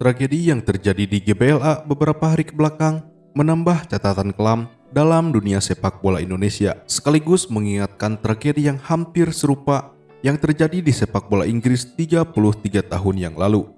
Tragedi yang terjadi di GBLA beberapa hari ke belakang menambah catatan kelam dalam dunia sepak bola Indonesia, sekaligus mengingatkan tragedi yang hampir serupa yang terjadi di sepak bola Inggris 33 tahun yang lalu.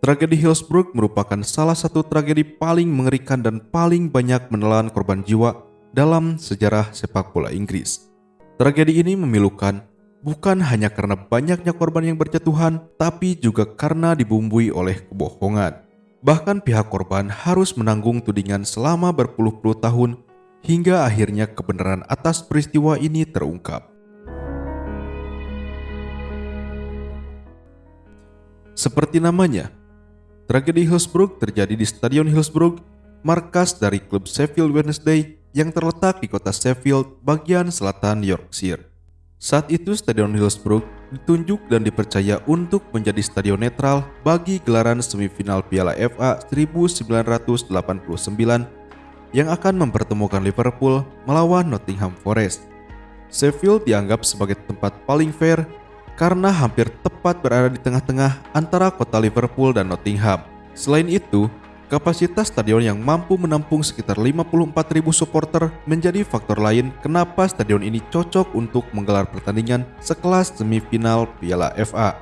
Tragedi Hillsborough merupakan salah satu tragedi paling mengerikan dan paling banyak menelan korban jiwa dalam sejarah sepak bola Inggris. Tragedi ini memilukan bukan hanya karena banyaknya korban yang berjatuhan, tapi juga karena dibumbui oleh kebohongan. Bahkan pihak korban harus menanggung tudingan selama berpuluh-puluh tahun hingga akhirnya kebenaran atas peristiwa ini terungkap. Seperti namanya, Tragedi Hillsborough terjadi di Stadion Hillsborough, markas dari klub Sheffield Wednesday yang terletak di kota Sheffield, bagian selatan Yorkshire. Saat itu Stadion Hillsborough ditunjuk dan dipercaya untuk menjadi stadion netral bagi gelaran semifinal Piala FA 1989 yang akan mempertemukan Liverpool melawan Nottingham Forest. Sheffield dianggap sebagai tempat paling fair karena hampir tepat berada di tengah-tengah antara kota Liverpool dan Nottingham. Selain itu, kapasitas stadion yang mampu menampung sekitar 54.000 supporter menjadi faktor lain kenapa stadion ini cocok untuk menggelar pertandingan sekelas semifinal Piala FA.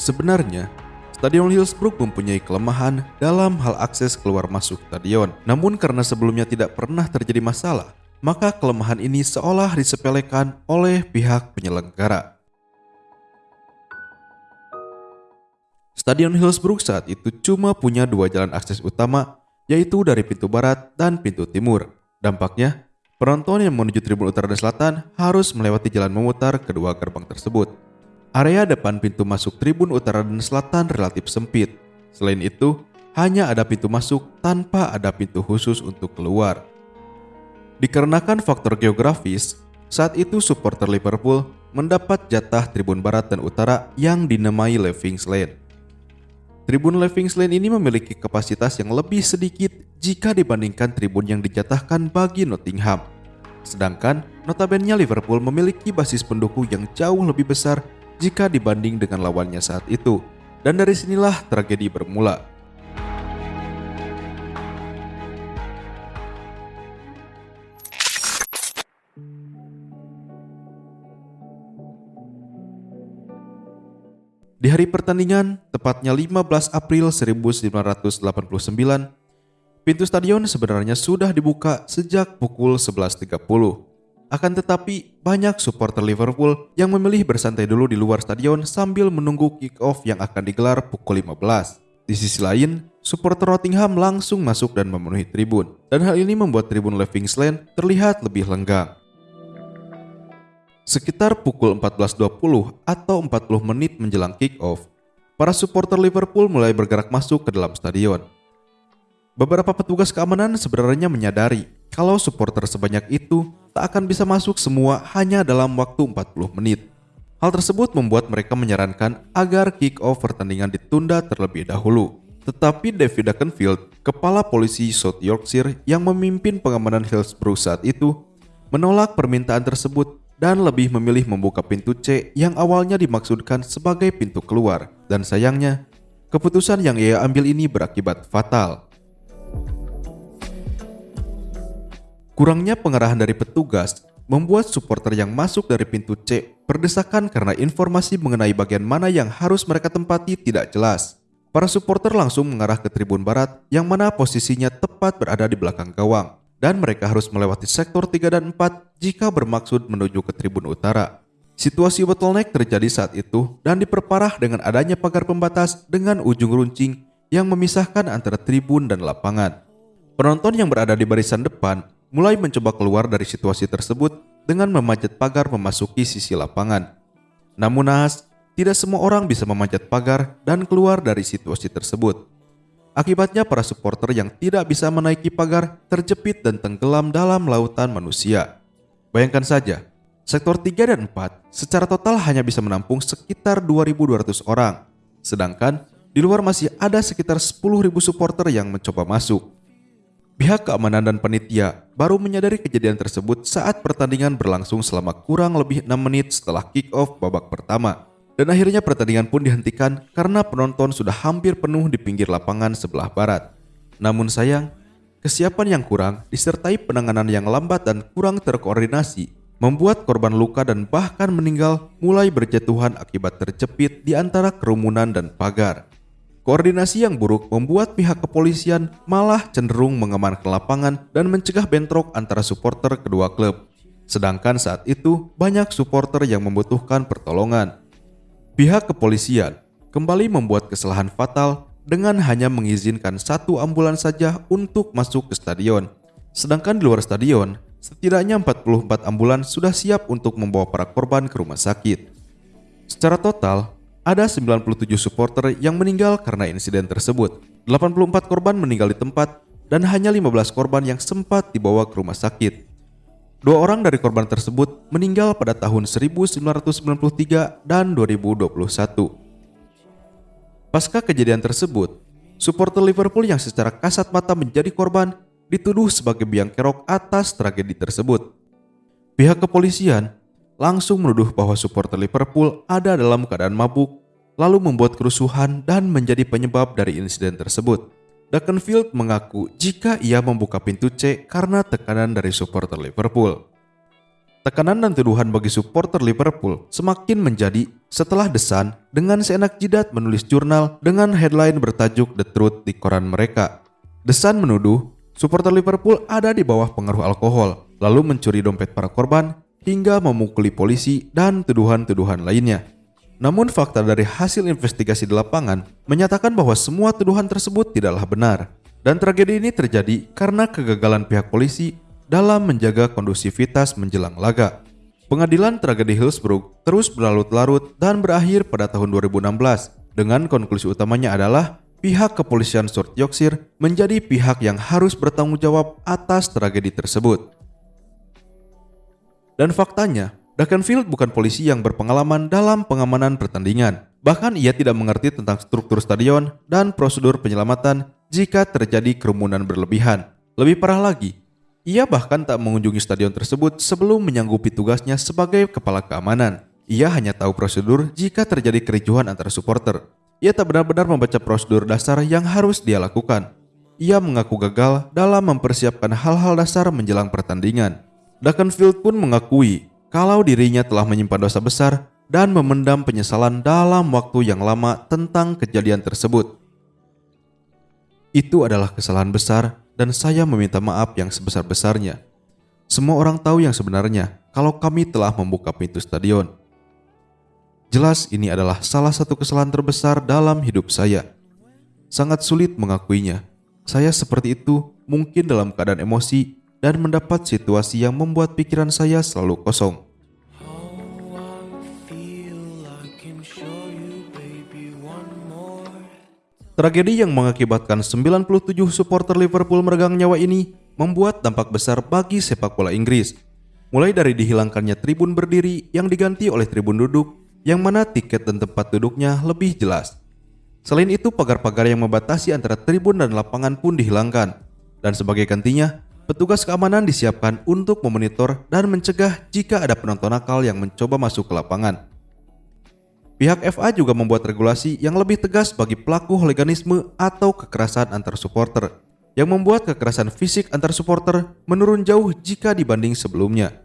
Sebenarnya, Stadion Hillsborough mempunyai kelemahan dalam hal akses keluar masuk stadion. Namun karena sebelumnya tidak pernah terjadi masalah, maka kelemahan ini seolah disepelekan oleh pihak penyelenggara. Stadion Hillsborough saat itu cuma punya dua jalan akses utama, yaitu dari pintu barat dan pintu timur. Dampaknya, penonton yang menuju tribun utara dan selatan harus melewati jalan memutar kedua gerbang tersebut. Area depan pintu masuk tribun utara dan selatan relatif sempit. Selain itu, hanya ada pintu masuk tanpa ada pintu khusus untuk keluar. Dikarenakan faktor geografis, saat itu supporter Liverpool mendapat jatah tribun barat dan utara yang dinamai Livings Lane. Tribun Livings Lane ini memiliki kapasitas yang lebih sedikit jika dibandingkan tribun yang dijatahkan bagi Nottingham. Sedangkan notabene Liverpool memiliki basis pendukung yang jauh lebih besar jika dibanding dengan lawannya saat itu. Dan dari sinilah tragedi bermula. Di hari pertandingan, tepatnya 15 April 1989, pintu stadion sebenarnya sudah dibuka sejak pukul 11.30. Akan tetapi, banyak supporter Liverpool yang memilih bersantai dulu di luar stadion sambil menunggu kick-off yang akan digelar pukul 15. Di sisi lain, supporter Nottingham langsung masuk dan memenuhi tribun. Dan hal ini membuat tribun Lane terlihat lebih lenggang. Sekitar pukul 14.20 atau 40 menit menjelang kick-off, para supporter Liverpool mulai bergerak masuk ke dalam stadion. Beberapa petugas keamanan sebenarnya menyadari kalau supporter sebanyak itu tak akan bisa masuk semua hanya dalam waktu 40 menit. Hal tersebut membuat mereka menyarankan agar kick-off pertandingan ditunda terlebih dahulu. Tetapi David Duckenfield, kepala polisi South Yorkshire yang memimpin pengamanan Hillsborough saat itu, menolak permintaan tersebut dan lebih memilih membuka pintu C yang awalnya dimaksudkan sebagai pintu keluar. Dan sayangnya, keputusan yang ia ambil ini berakibat fatal. Kurangnya pengarahan dari petugas membuat supporter yang masuk dari pintu C berdesakan karena informasi mengenai bagian mana yang harus mereka tempati tidak jelas. Para supporter langsung mengarah ke tribun barat yang mana posisinya tepat berada di belakang gawang dan mereka harus melewati sektor 3 dan 4 jika bermaksud menuju ke tribun utara. Situasi bottleneck terjadi saat itu dan diperparah dengan adanya pagar pembatas dengan ujung runcing yang memisahkan antara tribun dan lapangan. Penonton yang berada di barisan depan mulai mencoba keluar dari situasi tersebut dengan memanjat pagar memasuki sisi lapangan. Namun naas, tidak semua orang bisa memanjat pagar dan keluar dari situasi tersebut. Akibatnya para supporter yang tidak bisa menaiki pagar terjepit dan tenggelam dalam lautan manusia. Bayangkan saja, sektor 3 dan 4 secara total hanya bisa menampung sekitar 2.200 orang. Sedangkan di luar masih ada sekitar 10.000 supporter yang mencoba masuk. Pihak keamanan dan panitia baru menyadari kejadian tersebut saat pertandingan berlangsung selama kurang lebih 6 menit setelah kick-off babak pertama. Dan akhirnya pertandingan pun dihentikan karena penonton sudah hampir penuh di pinggir lapangan sebelah barat. Namun sayang, kesiapan yang kurang disertai penanganan yang lambat dan kurang terkoordinasi membuat korban luka dan bahkan meninggal mulai berjatuhan akibat terjepit di antara kerumunan dan pagar. Koordinasi yang buruk membuat pihak kepolisian malah cenderung mengamankan lapangan dan mencegah bentrok antara supporter kedua klub. Sedangkan saat itu banyak supporter yang membutuhkan pertolongan. Pihak kepolisian kembali membuat kesalahan fatal dengan hanya mengizinkan satu ambulans saja untuk masuk ke stadion. Sedangkan di luar stadion, setidaknya 44 ambulans sudah siap untuk membawa para korban ke rumah sakit. Secara total, ada 97 supporter yang meninggal karena insiden tersebut. 84 korban meninggal di tempat dan hanya 15 korban yang sempat dibawa ke rumah sakit. Dua orang dari korban tersebut meninggal pada tahun 1993 dan 2021. Pasca kejadian tersebut, supporter Liverpool yang secara kasat mata menjadi korban dituduh sebagai biang kerok atas tragedi tersebut. Pihak kepolisian langsung menuduh bahwa supporter Liverpool ada dalam keadaan mabuk, lalu membuat kerusuhan dan menjadi penyebab dari insiden tersebut. Duckenfield mengaku jika ia membuka pintu C karena tekanan dari supporter Liverpool. Tekanan dan tuduhan bagi supporter Liverpool semakin menjadi setelah The Sun dengan seenak jidat menulis jurnal dengan headline bertajuk The Truth di koran mereka. The Sun menuduh supporter Liverpool ada di bawah pengaruh alkohol, lalu mencuri dompet para korban hingga memukuli polisi dan tuduhan-tuduhan lainnya. Namun fakta dari hasil investigasi di lapangan menyatakan bahwa semua tuduhan tersebut tidaklah benar. Dan tragedi ini terjadi karena kegagalan pihak polisi dalam menjaga kondusivitas menjelang laga. Pengadilan tragedi Hillsborough terus berlarut-larut dan berakhir pada tahun 2016 dengan konklusi utamanya adalah pihak kepolisian South Yorkshire menjadi pihak yang harus bertanggung jawab atas tragedi tersebut. Dan faktanya, Duckenfield bukan polisi yang berpengalaman dalam pengamanan pertandingan. Bahkan ia tidak mengerti tentang struktur stadion dan prosedur penyelamatan jika terjadi kerumunan berlebihan. Lebih parah lagi, ia bahkan tak mengunjungi stadion tersebut sebelum menyanggupi tugasnya sebagai kepala keamanan. Ia hanya tahu prosedur jika terjadi kericuhan antara supporter. Ia tak benar-benar membaca prosedur dasar yang harus dia lakukan. Ia mengaku gagal dalam mempersiapkan hal-hal dasar menjelang pertandingan. Duckenfield pun mengakui kalau dirinya telah menyimpan dosa besar dan memendam penyesalan dalam waktu yang lama tentang kejadian tersebut. Itu adalah kesalahan besar dan saya meminta maaf yang sebesar-besarnya. Semua orang tahu yang sebenarnya kalau kami telah membuka pintu stadion. Jelas ini adalah salah satu kesalahan terbesar dalam hidup saya. Sangat sulit mengakuinya. Saya seperti itu mungkin dalam keadaan emosi dan mendapat situasi yang membuat pikiran saya selalu kosong. Tragedi yang mengakibatkan 97 supporter Liverpool meregang nyawa ini membuat dampak besar bagi sepak bola Inggris. Mulai dari dihilangkannya tribun berdiri yang diganti oleh tribun duduk, yang mana tiket dan tempat duduknya lebih jelas. Selain itu, pagar-pagar yang membatasi antara tribun dan lapangan pun dihilangkan. Dan sebagai gantinya, Petugas keamanan disiapkan untuk memonitor dan mencegah jika ada penonton nakal yang mencoba masuk ke lapangan. Pihak FA juga membuat regulasi yang lebih tegas bagi pelaku hooliganisme atau kekerasan antar supporter, yang membuat kekerasan fisik antar supporter menurun jauh jika dibanding sebelumnya.